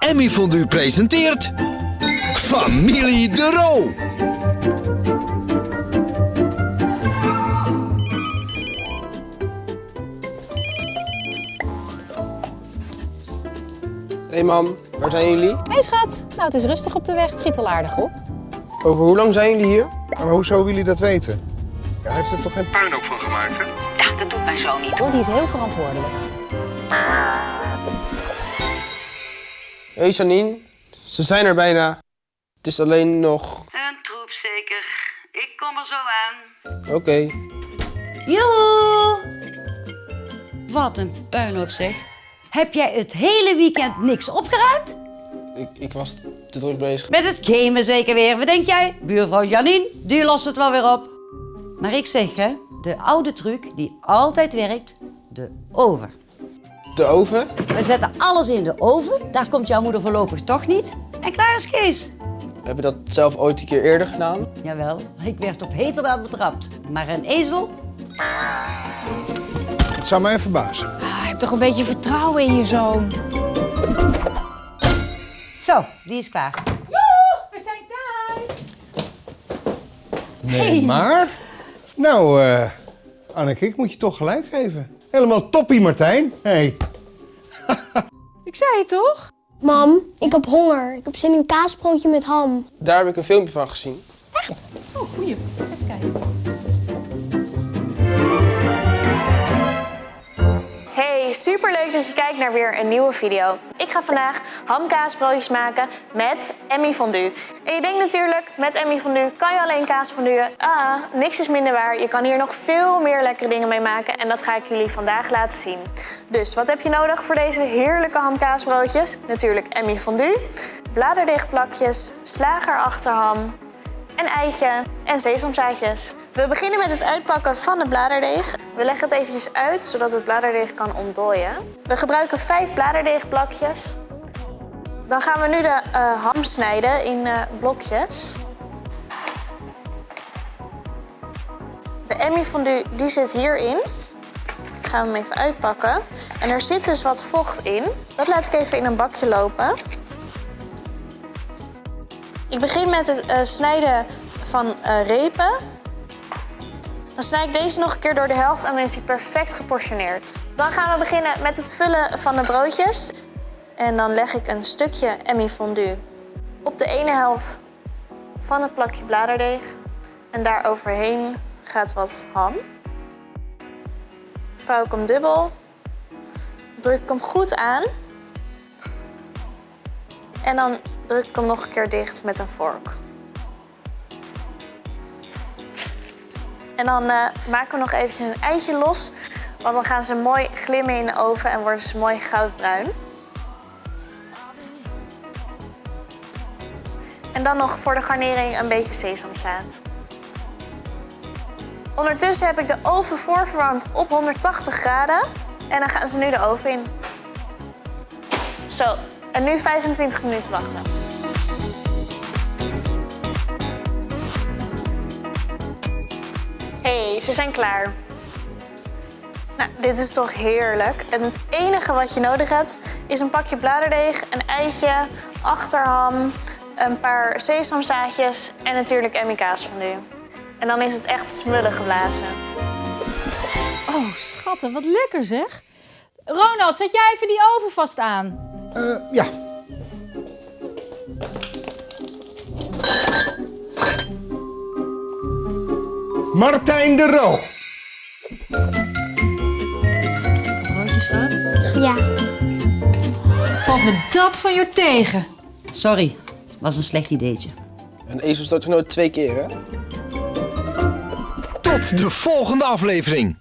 Emmy Fondue presenteert... Familie de Roo. Hé hey mam, waar zijn jullie? Hé hey schat, nou het is rustig op de weg, het schiet al aardig op. Over hoe lang zijn jullie hier? Maar hoezo willen jullie dat weten? Hij heeft er toch geen puinhoop van gemaakt, hè? Ja, dat doet mijn zoon niet hoor, die is heel verantwoordelijk. Hé hey Janine, ze zijn er bijna. Het is alleen nog... Een troep zeker. Ik kom er zo aan. Oké. Joehoe! Wat een puinhoop zeg. Heb jij het hele weekend niks opgeruimd? Ik, ik was te druk bezig. Met het gamen zeker weer. Wat denk jij? Buurvrouw Janine, die lost het wel weer op. Maar ik zeg hè, de oude truc die altijd werkt, de oven. De oven? We zetten alles in de oven, daar komt jouw moeder voorlopig toch niet. En klaar is Kees. Heb je dat zelf ooit een keer eerder gedaan? Jawel, ik werd op heterdaad betrapt. Maar een ezel? Het zou mij verbazen. Ah, heb toch een beetje vertrouwen in je zoon. Zo, die is klaar. We zijn thuis. Nee, maar... Nou, eh Anneke, ik moet je toch gelijk geven. Helemaal toppie, Martijn. Hey. Ik zei het toch? Mam, ik heb honger. Ik heb zin in een kaasbroodje met ham. Daar heb ik een filmpje van gezien. Oh, goeie. Even kijken. Hey, superleuk dat je kijkt naar weer een nieuwe video. Ik ga vandaag hamkaasbroodjes maken met Emmy Fondue. En je denkt natuurlijk, met Emmy Fondue kan je alleen kaas fonduen. Ah, niks is minder waar. Je kan hier nog veel meer lekkere dingen mee maken en dat ga ik jullie vandaag laten zien. Dus wat heb je nodig voor deze heerlijke hamkaasbroodjes? Natuurlijk Emmy Fondue, bladerdeegplakjes, slagerachterham, een eitje en sesamzaadjes. We beginnen met het uitpakken van de bladerdeeg. We leggen het eventjes uit, zodat het bladerdeeg kan ontdooien. We gebruiken vijf bladerdeegplakjes. Dan gaan we nu de eh, ham snijden in eh, blokjes. De Emmy fondue die zit hierin. Ik ga hem even uitpakken. En er zit dus wat vocht in. Dat laat ik even in een bakje lopen. Ik begin met het eh, snijden van eh, repen. Dan snij ik deze nog een keer door de helft en dan is hij perfect geportioneerd. Dan gaan we beginnen met het vullen van de broodjes. En dan leg ik een stukje Emmy fondue op de ene helft van het plakje bladerdeeg. En daar overheen gaat wat ham. Vouw ik hem dubbel. Druk ik hem goed aan. En dan druk ik hem nog een keer dicht met een vork. En dan eh, maken we nog eventjes een eitje los. Want dan gaan ze mooi glimmen in de oven en worden ze mooi goudbruin. En dan nog voor de garnering een beetje sesamzaad. Ondertussen heb ik de oven voorverwarmd op 180 graden. En dan gaan ze nu de oven in. Zo, en nu 25 minuten wachten. Ze zijn klaar. Nou, dit is toch heerlijk. En het enige wat je nodig hebt is een pakje bladerdeeg, een eitje, achterham, een paar sesamzaadjes en natuurlijk Emmy kaas van u. En dan is het echt smullen geblazen. Oh, schatten, wat lekker zeg. Ronald, zet jij even die oven vast aan. Eh, ja. Martijn de Roo. Schat. Ja. Valt me dat van je tegen? Sorry, was een slecht ideetje. Een ezel stoot er nooit twee keer, hè? Tot de volgende aflevering.